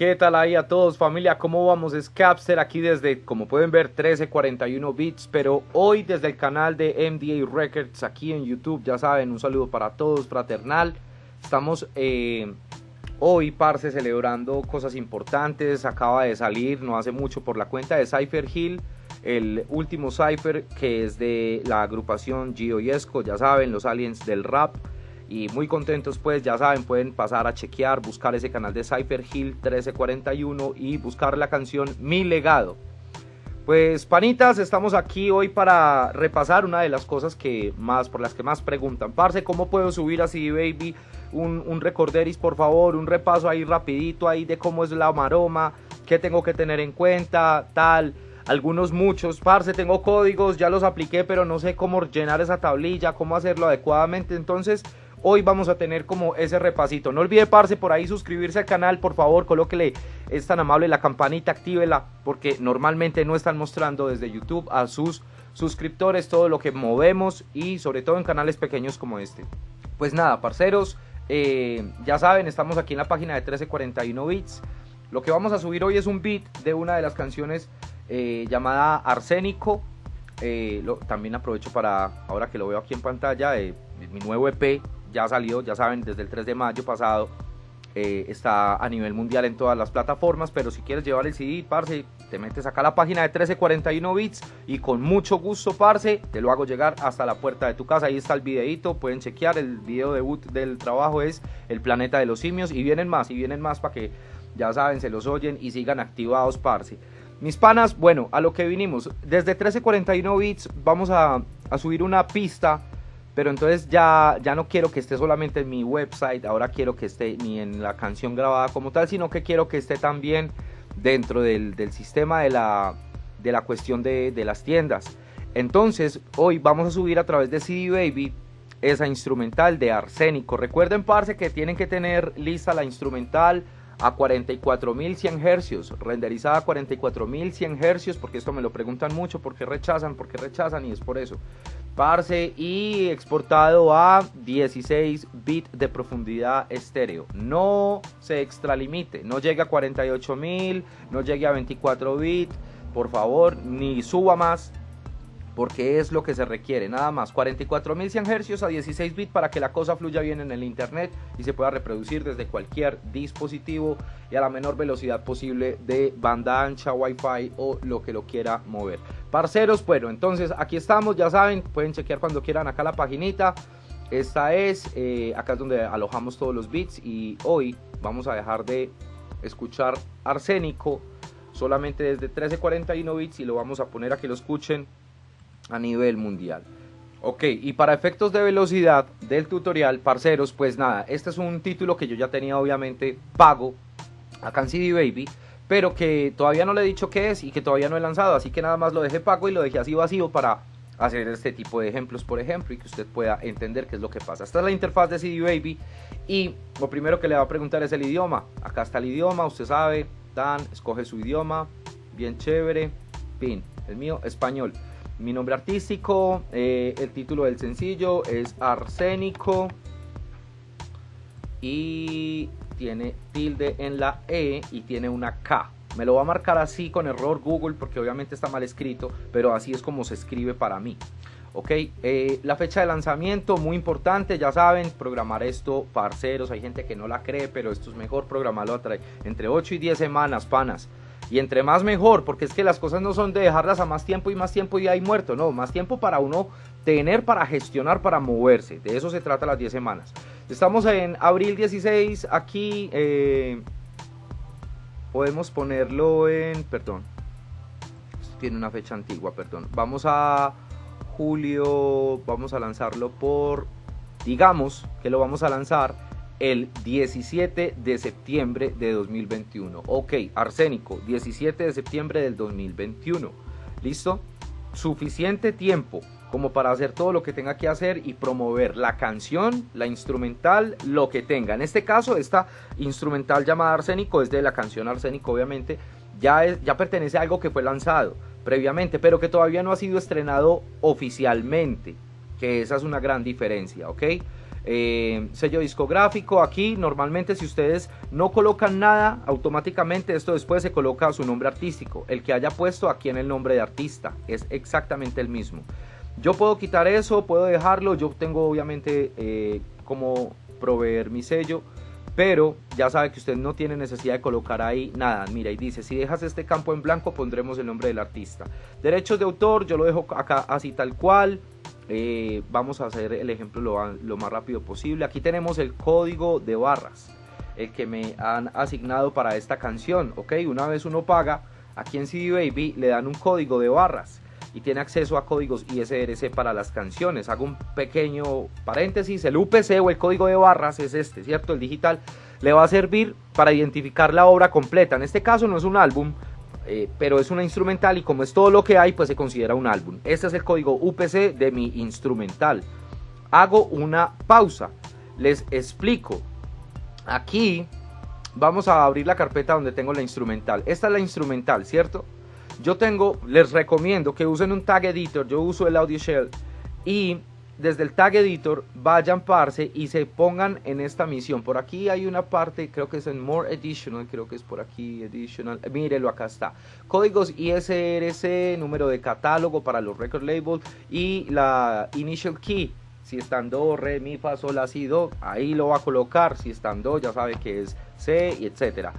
¿Qué tal ahí a todos familia? ¿Cómo vamos? Es Capster aquí desde, como pueden ver, 1341 bits, pero hoy desde el canal de MDA Records aquí en YouTube, ya saben, un saludo para todos, fraternal. Estamos eh, hoy, parce, celebrando cosas importantes, acaba de salir, no hace mucho, por la cuenta de Cypher Hill, el último Cypher que es de la agrupación Gio Yesco, ya saben, los aliens del rap y muy contentos pues ya saben pueden pasar a chequear buscar ese canal de Cypher Hill 1341 y buscar la canción Mi legado. Pues panitas estamos aquí hoy para repasar una de las cosas que más por las que más preguntan. Parce cómo puedo subir así baby un, un recorderis por favor un repaso ahí rapidito ahí de cómo es la maroma qué tengo que tener en cuenta tal. Algunos muchos, parce, tengo códigos, ya los apliqué, pero no sé cómo llenar esa tablilla, cómo hacerlo adecuadamente, entonces hoy vamos a tener como ese repasito. No olvide, parce, por ahí suscribirse al canal, por favor, colóquele, es tan amable la campanita, actívela, porque normalmente no están mostrando desde YouTube a sus suscriptores todo lo que movemos y sobre todo en canales pequeños como este. Pues nada, parceros, eh, ya saben, estamos aquí en la página de 1341 bits. Lo que vamos a subir hoy es un beat de una de las canciones eh, llamada Arsénico. Eh, también aprovecho para, ahora que lo veo aquí en pantalla, mi nuevo EP ya salió, ya saben, desde el 3 de mayo pasado. Eh, está a nivel mundial en todas las plataformas, pero si quieres llevar el CD, parce, te metes acá a la página de 1341 bits y con mucho gusto, parce, te lo hago llegar hasta la puerta de tu casa. Ahí está el videito, pueden chequear, el video debut del trabajo es El Planeta de los Simios y vienen más, y vienen más para que, ya saben, se los oyen y sigan activados, parce. Mis panas, bueno, a lo que vinimos, desde 1341 bits vamos a, a subir una pista pero entonces ya, ya no quiero que esté solamente en mi website, ahora quiero que esté ni en la canción grabada como tal, sino que quiero que esté también dentro del, sistema de la, de la cuestión de, de, las tiendas. Entonces, hoy vamos a subir a través de CD Baby esa instrumental de Arsénico. Recuerden, parce, que tienen que tener lista la instrumental a 44.100 hercios, renderizada a 44.100 hercios, porque esto me lo preguntan mucho, porque rechazan, porque rechazan, y es por eso. Parce, y exportado a 16 bits de profundidad estéreo. No se extralimite, no llegue a 48.000, no llegue a 24 bits, por favor, ni suba más, porque es lo que se requiere, nada más 44.100 Hz a 16 bits para que la cosa fluya bien en el internet y se pueda reproducir desde cualquier dispositivo y a la menor velocidad posible de banda ancha, wifi o lo que lo quiera mover. Parceros, bueno, entonces aquí estamos, ya saben, pueden chequear cuando quieran acá la paginita. Esta es, eh, acá es donde alojamos todos los bits y hoy vamos a dejar de escuchar arsénico solamente desde 1341 bits y lo vamos a poner a que lo escuchen a nivel mundial. Ok, y para efectos de velocidad del tutorial, parceros, pues nada, este es un título que yo ya tenía obviamente pago en CD Baby, pero que todavía no le he dicho qué es y que todavía no he lanzado, así que nada más lo dejé pago y lo dejé así vacío para hacer este tipo de ejemplos, por ejemplo, y que usted pueda entender qué es lo que pasa. Esta es la interfaz de CD Baby y lo primero que le va a preguntar es el idioma. Acá está el idioma, usted sabe, Dan, escoge su idioma, bien chévere, pin, el mío, español. Mi nombre artístico, eh, el título del sencillo es Arsénico y tiene tilde en la E y tiene una K. Me lo va a marcar así con error Google porque obviamente está mal escrito, pero así es como se escribe para mí. Ok, eh, la fecha de lanzamiento, muy importante, ya saben, programar esto, parceros, hay gente que no la cree, pero esto es mejor programarlo entre 8 y 10 semanas, panas. Y entre más mejor, porque es que las cosas no son de dejarlas a más tiempo y más tiempo y ahí muerto, no, más tiempo para uno tener, para gestionar, para moverse. De eso se trata las 10 semanas. Estamos en abril 16, aquí eh, podemos ponerlo en, perdón, tiene una fecha antigua, perdón. Vamos a julio, vamos a lanzarlo por, digamos que lo vamos a lanzar el 17 de septiembre de 2021. Ok, arsénico, 17 de septiembre del 2021. ¿Listo? Suficiente tiempo como para hacer todo lo que tenga que hacer y promover la canción, la instrumental, lo que tenga. En este caso, esta instrumental llamada Arsénico es de la canción Arsénico, obviamente, ya, ya pertenece a algo que fue lanzado previamente, pero que todavía no ha sido estrenado oficialmente, que esa es una gran diferencia, ¿ok? Eh, sello discográfico. Aquí normalmente si ustedes no colocan nada, automáticamente esto después se coloca su nombre artístico. El que haya puesto aquí en el nombre de artista es exactamente el mismo. Yo puedo quitar eso, puedo dejarlo. Yo tengo obviamente eh, como proveer mi sello. Pero ya sabe que usted no tiene necesidad de colocar ahí nada. Mira, y dice, si dejas este campo en blanco, pondremos el nombre del artista. Derechos de autor, yo lo dejo acá así tal cual. Eh, vamos a hacer el ejemplo lo, más rápido posible. Aquí tenemos el código de barras, el que me han asignado para esta canción. Ok, una vez uno paga, aquí en CD Baby le dan un código de barras y tiene acceso a códigos ISRC para las canciones. Hago un pequeño paréntesis, el UPC o el código de barras es este, ¿cierto? El digital le va a servir para identificar la obra completa. En este caso no es un álbum, eh, pero es una instrumental y como es todo lo que hay, pues se considera un álbum. Este es el código UPC de mi instrumental. Hago una pausa, les explico. Aquí vamos a abrir la carpeta donde tengo la instrumental. Esta es la instrumental, ¿cierto? Yo tengo, les recomiendo que usen un tag editor, yo uso el Audio Shell y desde el tag editor vayan parce y se pongan en esta misión. Por aquí hay una parte, creo que es en More Additional, creo que es por aquí Additional. Mírelo, acá está. Códigos ISRC, número de catálogo para los record labels y la initial key. Si están do, re, mi, fa, sol, la, si, do, ahí lo va a colocar. Si están do, ya sabe que es C y etcétera.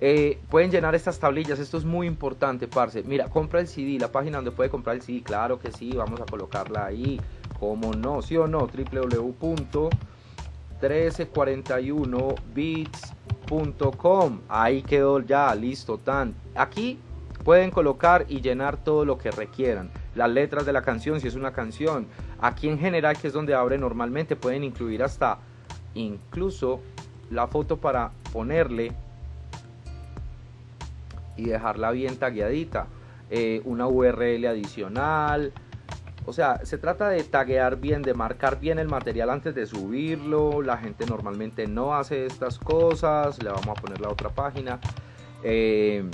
Eh, pueden llenar estas tablillas, esto es muy importante, parce. Mira, compra el CD, la página donde puede comprar el CD, claro que sí, vamos a colocarla ahí como no, sí o no, www.1341bits.com. Ahí quedó ya, listo, tan. Aquí pueden colocar y llenar todo lo que requieran. Las letras de la canción, si es una canción. Aquí en general, que es donde abre normalmente, pueden incluir hasta incluso la foto para ponerle y dejarla bien tagueadita. Eh, una URL adicional, o sea, se trata de taguear bien, de marcar bien el material antes de subirlo. La gente normalmente no hace estas cosas. Le vamos a poner la otra página. Eh,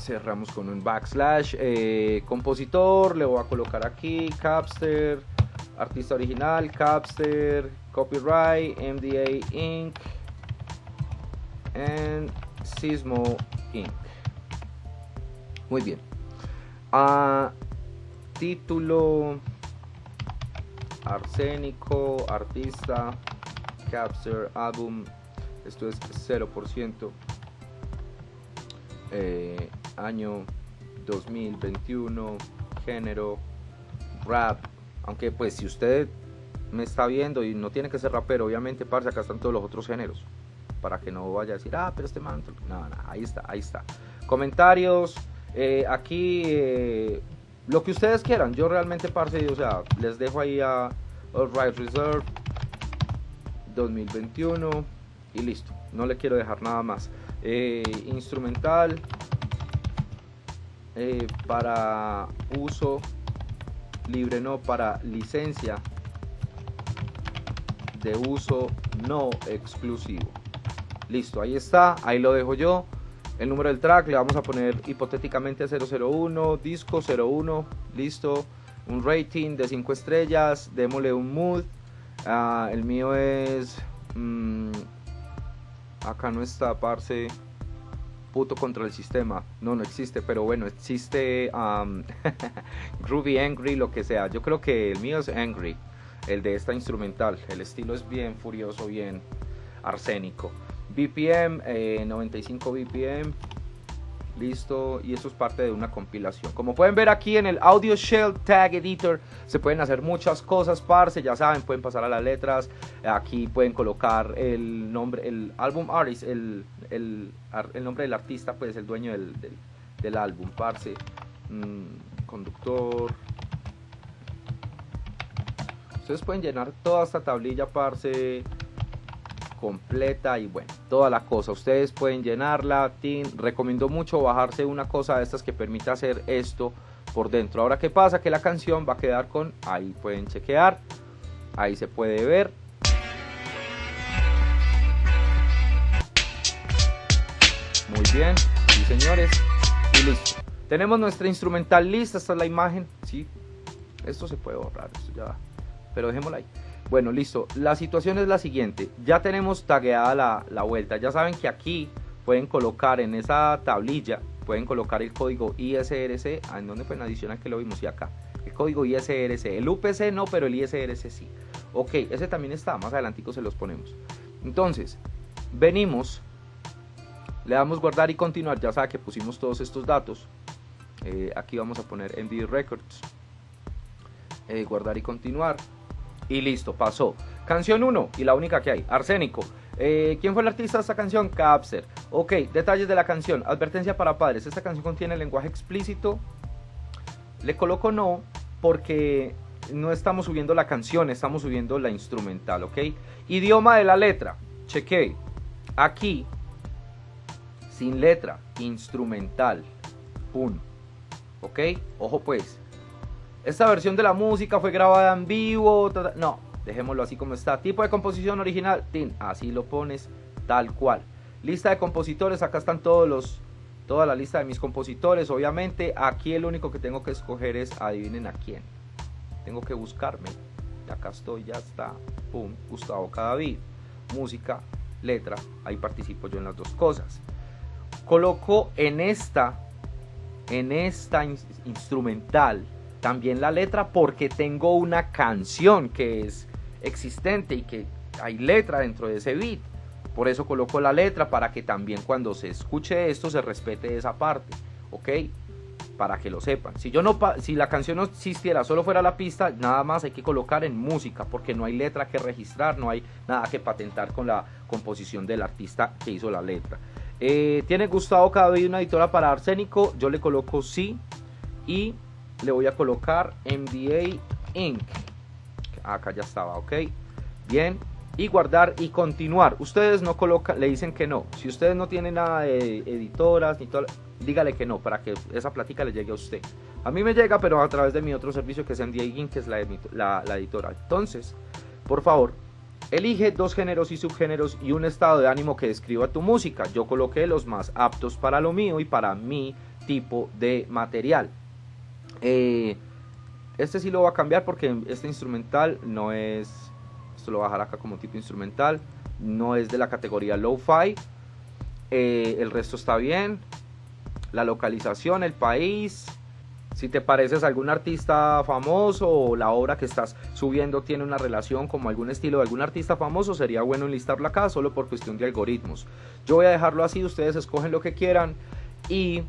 cerramos con un backslash. Eh, compositor, le voy a colocar aquí. Capster. Artista original, Capster. Copyright, MDA Inc. And Sismo Inc. Muy bien. Uh, título, arsénico, artista, capture, álbum, esto es 0%, eh, año 2021, género, rap, aunque pues si usted me está viendo y no tiene que ser rapero, obviamente, parce, acá están todos los otros géneros, para que no vaya a decir, ah, pero este manto, no, no, ahí está, ahí está. Comentarios, eh, aquí... Eh, lo que ustedes quieran. Yo realmente, parce, o sea, les dejo ahí a All Right Reserve 2021 y listo. No le quiero dejar nada más. Eh, instrumental eh, para uso libre, no para licencia de uso no exclusivo. Listo, ahí está, ahí lo dejo yo el número del track, le vamos a poner hipotéticamente 001, disco 01, listo, un rating de 5 estrellas, démosle un mood, ah, el mío es, mm, acá no está, parce, puto contra el sistema, no, no existe, pero bueno, existe Groovy Angry, lo que sea, yo creo que el mío es Angry, el de esta instrumental, el estilo es bien furioso, bien arsénico. BPM, 95 BPM. Listo, y eso es parte de una compilación. Como pueden ver aquí en el Audio Shell Tag Editor, se pueden hacer muchas cosas, parce. Ya saben, pueden pasar a las letras. Aquí pueden colocar el nombre, el álbum artist, el, el, nombre del artista, pues el dueño del, del, álbum, parce. Mm, conductor. Ustedes pueden llenar toda esta tablilla, parce completa y bueno, toda la cosa. Ustedes pueden llenarla. Team, recomiendo mucho bajarse una cosa de estas que permita hacer esto por dentro. Ahora, ¿qué pasa? Que la canción va a quedar con, ahí pueden chequear, ahí se puede ver. Muy bien, señores, y listo. Tenemos nuestra instrumental lista, esta es la imagen, sí. Esto se puede borrar, esto ya, pero dejémosla ahí. Bueno, listo. La situación es la siguiente. Ya tenemos tagueada la, la vuelta. Ya saben que aquí pueden colocar en esa tablilla, pueden colocar el código ISRC, ah, en donde pues adicional que lo vimos y acá. El código ISRC. El UPC no, pero el ISRC sí. Ok, ese también está. Más adelantico se los ponemos. Entonces, venimos, le damos guardar y continuar. Ya sabe que pusimos todos estos datos. Eh, aquí vamos a poner MD Records. Eh, guardar y continuar y listo, pasó. Canción 1 y la única que hay, Arsénico. Eh, ¿Quién fue el artista de esta canción? Capser. Ok, detalles de la canción. Advertencia para padres. Esta canción contiene lenguaje explícito. Le coloco no porque no estamos subiendo la canción, estamos subiendo la instrumental, ¿ok? Idioma de la letra. Cheque. Aquí, sin letra, instrumental. 1. ¿Ok? Ojo pues. Esta versión de la música fue grabada en vivo. No, dejémoslo así como está. Tipo de composición original. Tin, así lo pones tal cual. Lista de compositores. Acá están todos los. Toda la lista de mis compositores. Obviamente, aquí el único que tengo que escoger es adivinen a quién. Tengo que buscarme. Acá estoy, ya está. Pum, Gustavo Cadavid. Música, letra. Ahí participo yo en las dos cosas. Coloco en esta. En esta instrumental también la letra porque tengo una canción que es existente y que hay letra dentro de ese beat. Por eso coloco la letra para que también cuando se escuche esto se respete esa parte, ¿ok? Para que lo sepan. Si yo no si la canción no existiera, solo fuera la pista, nada más hay que colocar en música porque no hay letra que registrar, no hay nada que patentar con la composición del artista que hizo la letra. Eh, ¿Tiene Gustavo Cadavid una editora para Arsénico? Yo le coloco sí y le voy a colocar MDA Inc. Acá ya estaba, ok. Bien. Y guardar y continuar. Ustedes no colocan, le dicen que no. Si ustedes no tienen nada de editoras ni todo, dígale que no para que esa plática le llegue a usted. A mí me llega, pero a través de mi otro servicio que es MDA Inc., que es la, la, la editora. Entonces, por favor, Elige dos géneros y subgéneros y un estado de ánimo que describa tu música. Yo coloqué los más aptos para lo mío y para mi tipo de material. Eh, este sí lo va a cambiar porque este instrumental no es, esto lo voy a dejar acá como tipo instrumental, no es de la categoría lo-fi. Eh, el resto está bien. La localización, el país. Si te pareces a algún artista famoso o la obra que estás subiendo tiene una relación como algún estilo de algún artista famoso, sería bueno enlistarlo acá solo por cuestión de algoritmos. Yo voy a dejarlo así, ustedes escogen lo que quieran y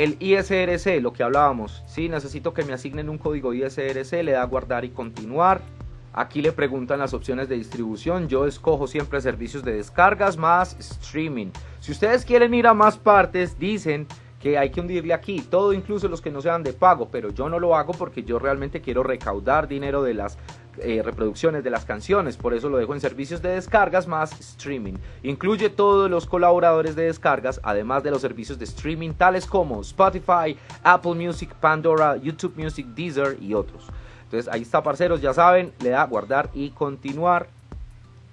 el ISRC, lo que hablábamos, si necesito que me asignen un código ISRC, le da guardar y continuar. Aquí le preguntan las opciones de distribución. Yo escojo siempre servicios de descargas más streaming. Si ustedes quieren ir a más partes, dicen que hay que hundirle aquí, todo incluso los que no sean de pago, pero yo no lo hago porque yo realmente quiero recaudar dinero de las eh, reproducciones de las canciones, por eso lo dejo en servicios de descargas más streaming. Incluye todos los colaboradores de descargas, además de los servicios de streaming tales como Spotify, Apple Music, Pandora, YouTube Music, Deezer y otros. Entonces ahí está, parceros, ya saben, le da guardar y continuar.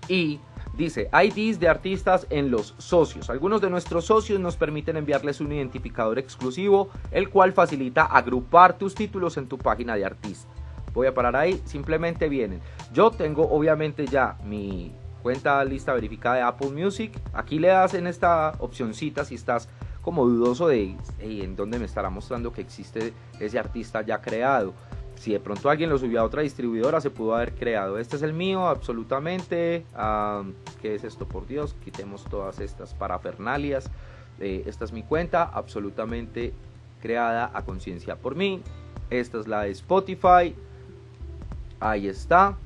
Y Dice, IDs de artistas en los socios. Algunos de nuestros socios nos permiten enviarles un identificador exclusivo, el cual facilita agrupar tus títulos en tu página de artista. Voy a parar ahí, simplemente vienen. Yo tengo obviamente ya mi cuenta lista verificada de Apple Music. Aquí le das en esta opcioncita si estás como dudoso de en dónde me estará mostrando que existe ese artista ya creado si de pronto alguien lo subió a otra distribuidora, se pudo haber creado. Este es el mío, absolutamente. ¿Qué es esto? Por Dios, quitemos todas estas parafernalias. Eh, esta es mi cuenta, absolutamente creada a conciencia por mí. Esta es la de Spotify. Ahí está.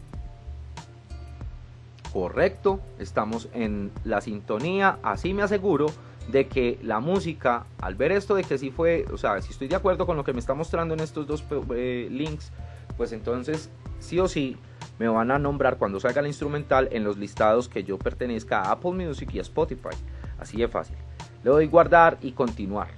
Correcto, estamos en la sintonía, así me aseguro de que la música, al ver esto de que sí fue, o sea, si estoy de acuerdo con lo que me está mostrando en estos dos eh, links, pues entonces sí o sí me van a nombrar cuando salga el instrumental en los listados que yo pertenezca a Apple Music y a Spotify. Así de fácil. Le doy guardar y continuar.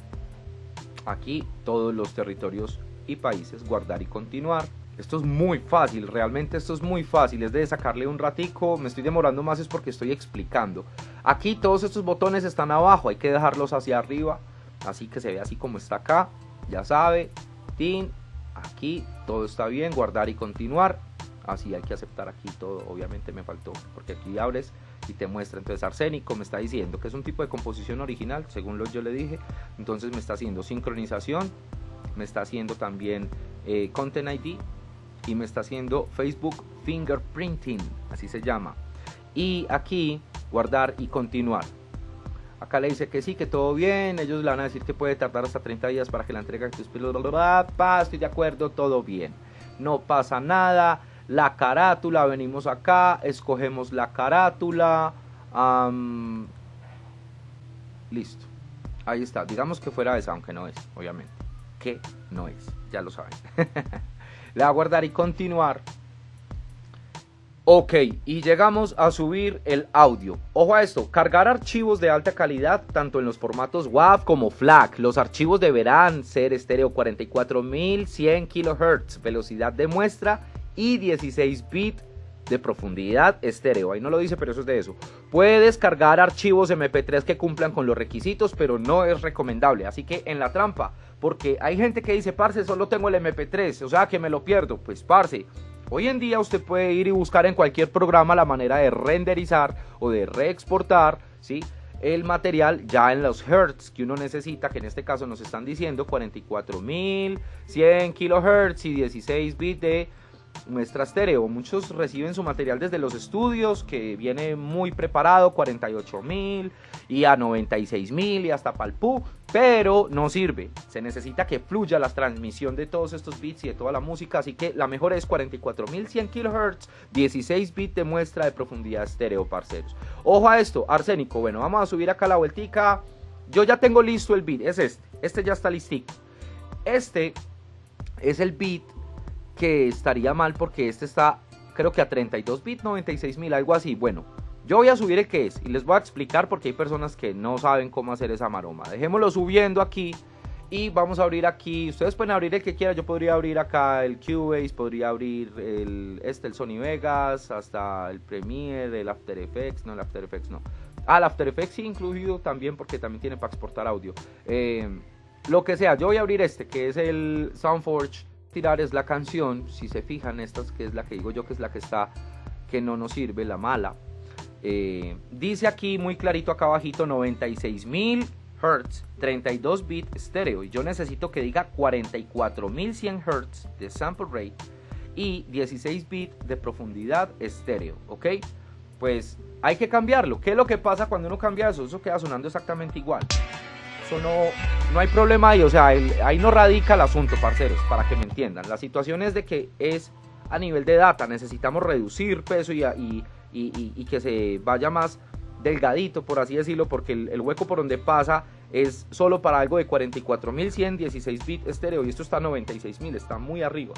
Aquí todos los territorios y países, guardar y continuar. Esto es muy fácil, realmente esto es muy fácil, es de sacarle un ratico, me estoy demorando más es porque estoy explicando. Aquí todos estos botones están abajo, hay que dejarlos hacia arriba, así que se ve así como está acá, ya sabe, tin, aquí todo está bien, guardar y continuar, Así hay que aceptar aquí todo, obviamente me faltó, porque aquí abres y te muestra. Entonces arsénico me está diciendo que es un tipo de composición original, según lo yo le dije. Entonces me está haciendo sincronización, me está haciendo también eh, Content ID y me está haciendo Facebook Fingerprinting, así se llama. Y aquí guardar y continuar. Acá le dice que sí, que todo bien. Ellos le van a decir que puede tardar hasta 30 días para que la entrega tus Estoy de acuerdo, todo bien. No pasa nada la carátula, venimos acá, escogemos la carátula, listo, ahí está, digamos que fuera esa, aunque no es, obviamente, que no es, ya lo saben. Le voy a guardar y continuar. Ok, y llegamos a subir el audio. Ojo a esto, cargar archivos de alta calidad tanto en los formatos WAV como FLAC. Los archivos deberán ser estéreo 44100 kHz, velocidad de muestra y 16 bits de profundidad estéreo. Ahí no lo dice, pero eso es de eso. Puede descargar archivos MP3 que cumplan con los requisitos, pero no es recomendable. Así que en la trampa, porque hay gente que dice, parce, solo tengo el MP3, o sea que me lo pierdo. Pues parce, hoy en día usted puede ir y buscar en cualquier programa la manera de renderizar o de reexportar, ¿sí? el material ya en los hertz que uno necesita, que en este caso nos están diciendo 44100 kilohertz y 16 bits de muestra estéreo. Muchos reciben su material desde los estudios, que viene muy preparado, 48.000 y a 96.000 y hasta palpú, pero no sirve. Se necesita que fluya la transmisión de todos estos bits y de toda la música, así que la mejor es 44.100 kHz, 16 bits de muestra de profundidad estéreo, parceros. Ojo a esto, arsénico. Bueno, vamos a subir acá la vueltica. Yo ya tengo listo el bit, es este. Este ya está listico. Este es el bit que estaría mal porque este está creo que a 32 bits, 96 mil, algo así. Bueno, yo voy a subir el que es y les voy a explicar porque hay personas que no saben cómo hacer esa maroma. Dejémoslo subiendo aquí y vamos a abrir aquí. Ustedes pueden abrir el que quieran. Yo podría abrir acá el Cubase, podría abrir el, este, el Sony Vegas, hasta el Premiere, el After Effects. No, el After Effects no. Ah, el After Effects sí incluido también porque también tiene para exportar audio. Eh, lo que sea, yo voy a abrir este que es el Soundforge tirar es la canción, si se fijan, esta que es la que digo yo que es la que está, que no nos sirve, la mala. Eh, dice aquí muy clarito acá abajito 96.000 Hz, 32 bit estéreo. Y yo necesito que diga 44.100 Hz de sample rate y 16 bit de profundidad estéreo, ¿ok? Pues hay que cambiarlo. ¿Qué es lo que pasa cuando uno cambia eso? Eso queda sonando exactamente igual no, no hay problema ahí, o sea, ahí no radica el asunto, parceros, para que me entiendan. La situación es de que es a nivel de data, necesitamos reducir peso y, y, que se vaya más delgadito, por así decirlo, porque el, hueco por donde pasa es solo para algo de 44.100, 16 bits estéreo y esto está a 96.000, está muy arriba.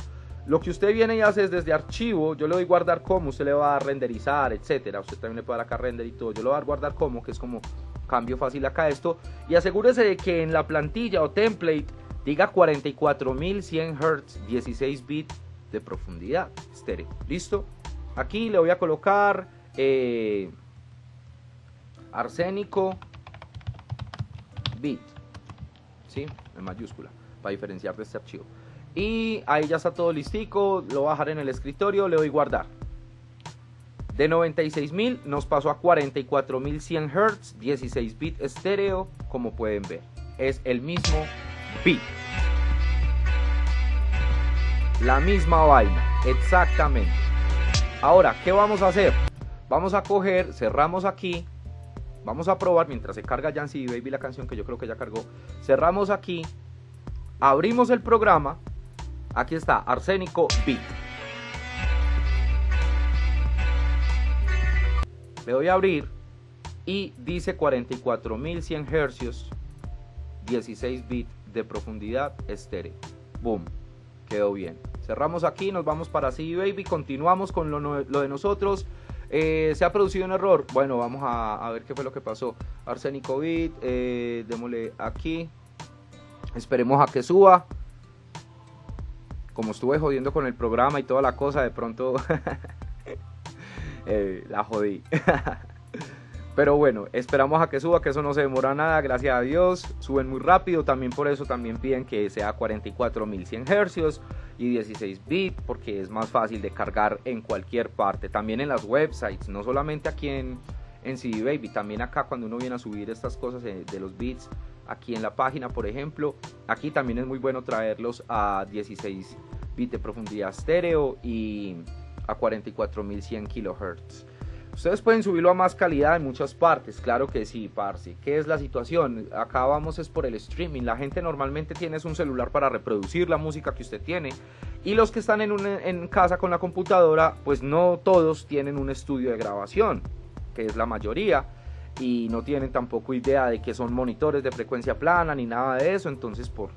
Lo que usted viene y hace es desde archivo, yo le doy guardar como, usted le va a renderizar, etcétera. Usted también le puede dar acá render y todo. Yo le voy a dar guardar como, que es como cambio fácil acá esto. Y asegúrese de que en la plantilla o template diga 44100 Hz 16 bits de profundidad. Estéreo listo. Aquí le voy a colocar eh, arsénico bit. ¿sí? en mayúscula para diferenciar de este archivo. Y ahí ya está todo listico lo voy a dejar en el escritorio le doy guardar de 96.000 nos pasó a 44.100 Hz, 16 bit estéreo, como pueden ver. Es el mismo bit. La misma vaina, exactamente. Ahora, ¿qué vamos a hacer? Vamos a coger, cerramos aquí. Vamos a probar mientras se carga Jancy Baby la canción que yo creo que ya cargó. Cerramos aquí. Abrimos el programa. Aquí está, Arsénico Beat. Le doy a abrir y dice 44100 Hz, 16 bits de profundidad estéreo. Boom, quedó bien. Cerramos aquí, nos vamos para CD Baby, continuamos con lo, de nosotros. Eh, se ha producido un error. Bueno, vamos a, ver qué fue lo que pasó. Arsénico Bit, eh, démosle aquí. Esperemos a que suba. Como estuve jodiendo con el programa y toda la cosa, de pronto Eh, la jodí. Pero bueno, esperamos a que suba, que eso no se demora nada, gracias a Dios. Suben muy rápido, también por eso también piden que sea 44100 Hz y 16 bits, porque es más fácil de cargar en cualquier parte. También en las websites, no solamente aquí en, en CD Baby, también acá cuando uno viene a subir estas cosas de, los bits, aquí en la página, por ejemplo, aquí también es muy bueno traerlos a 16 bits de profundidad estéreo y a 44100 kHz. Ustedes pueden subirlo a más calidad en muchas partes, claro que sí, parce. ¿Qué es la situación? Acá vamos es por el streaming. La gente normalmente tiene un celular para reproducir la música que usted tiene. Y los que están en, en casa con la computadora, pues no todos tienen un estudio de grabación, que es la mayoría. Y no tienen tampoco idea de que son monitores de frecuencia plana ni nada de eso. Entonces, por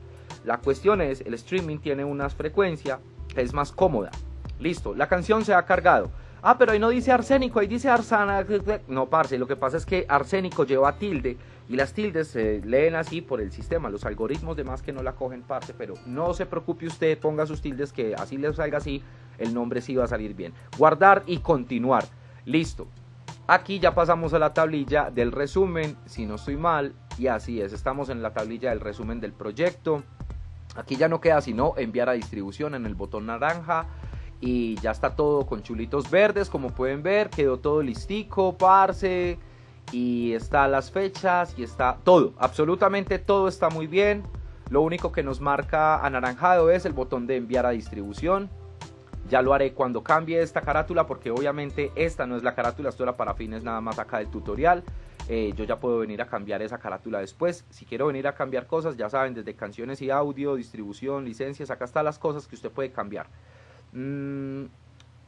la cuestión es, el streaming tiene una frecuencia que es más cómoda. Listo, la canción se ha cargado Ah, pero ahí no dice arsénico, ahí dice arsana. No, parce, lo que pasa es que arsénico lleva tilde y las tildes se leen así por el sistema. Los algoritmos de más que no la cogen, parce, pero no se preocupe usted, ponga sus tildes que así le salga así, el nombre sí va a salir bien. Guardar y continuar. Listo. Aquí ya pasamos a la tablilla del resumen, si no estoy mal, y así es, estamos en la tablilla del resumen del proyecto. Aquí ya no queda sino enviar a distribución en el botón naranja y ya está todo con chulitos verdes como pueden ver quedó todo listico parce y está las fechas y está todo absolutamente todo está muy bien. Lo único que nos marca anaranjado es el botón de enviar a distribución. Ya lo haré cuando cambie esta carátula porque obviamente esta no es la carátula esto era para fines nada más acá del tutorial. Eh, yo ya puedo venir a cambiar esa carátula después. Si quiero venir a cambiar cosas ya saben desde canciones y audio distribución licencias acá están las cosas que usted puede cambiar Mm,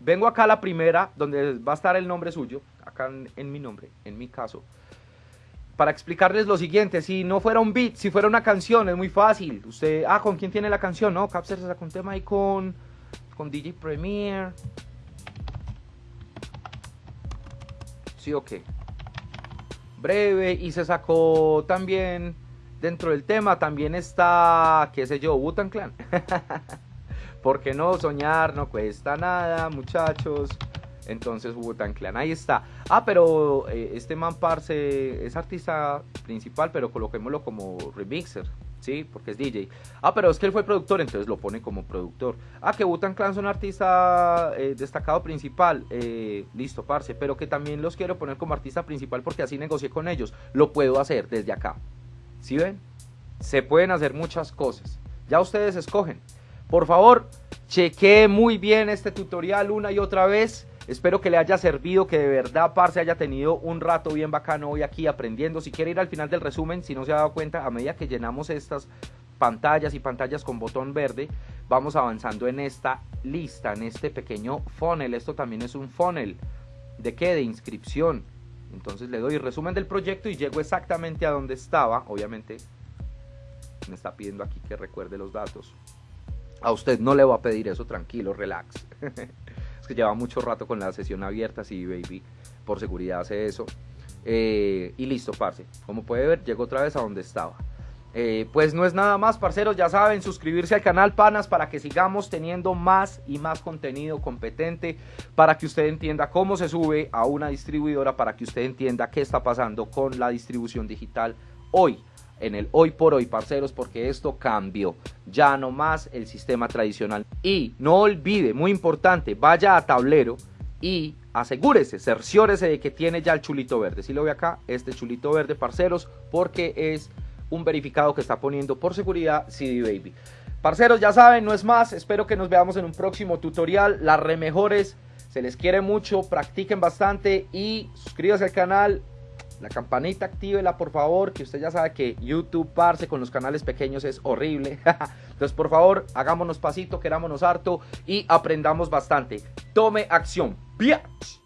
vengo acá a la primera, donde va a estar el nombre suyo, acá en, mi nombre, en mi caso, para explicarles lo siguiente, si no fuera un beat, si fuera una canción, es muy fácil. Usted, ah, ¿con quién tiene la canción? No, Capser se sacó un tema ahí con, con DJ Premier. Sí, ok. Breve, y se sacó también, dentro del tema, también está, qué sé yo, Wutan Clan. Porque no soñar no cuesta nada, muchachos. Entonces tan Clan, ahí está. Ah, pero eh, este man Parce es artista principal, pero coloquémoslo como remixer. Sí, porque es DJ. Ah, pero es que él fue productor, entonces lo pone como productor. Ah, que Butan Clan son artista eh, destacado principal. Eh, listo, parce. Pero que también los quiero poner como artista principal porque así negocié con ellos. Lo puedo hacer desde acá. ¿Sí ven? Se pueden hacer muchas cosas. Ya ustedes escogen. Por favor, chequee muy bien este tutorial una y otra vez. Espero que le haya servido, que de verdad, Parce, haya tenido un rato bien bacano hoy aquí aprendiendo. Si quiere ir al final del resumen, si no se ha dado cuenta, a medida que llenamos estas pantallas y pantallas con botón verde, vamos avanzando en esta lista, en este pequeño funnel. Esto también es un funnel. ¿De qué? De inscripción. Entonces le doy resumen del proyecto y llego exactamente a donde estaba. Obviamente me está pidiendo aquí que recuerde los datos. A usted no le va a pedir eso, tranquilo, relax. es que lleva mucho rato con la sesión abierta, sí, baby, por seguridad hace eso. Eh, y listo, parce. Como puede ver, llego otra vez a donde estaba. Eh, pues no es nada más, parceros, ya saben, suscribirse al canal Panas para que sigamos teniendo más y más contenido competente, para que usted entienda cómo se sube a una distribuidora, para que usted entienda qué está pasando con la distribución digital hoy en el hoy por hoy, parceros, porque esto cambió. Ya no más el sistema tradicional. Y no olvide, muy importante, vaya a tablero y asegúrese, cerciórese de que tiene ya el chulito verde. Si lo ve acá, este chulito verde, parceros, porque es un verificado que está poniendo por seguridad CD Baby. Parceros, ya saben, no es más. Espero que nos veamos en un próximo tutorial. Las remejores, se les quiere mucho, practiquen bastante y suscríbanse al canal la campanita actívela por favor, que usted ya sabe que YouTube parce con los canales pequeños es horrible. Entonces por favor, hagámonos pasito, querámonos harto y aprendamos bastante. Tome acción. Biatch.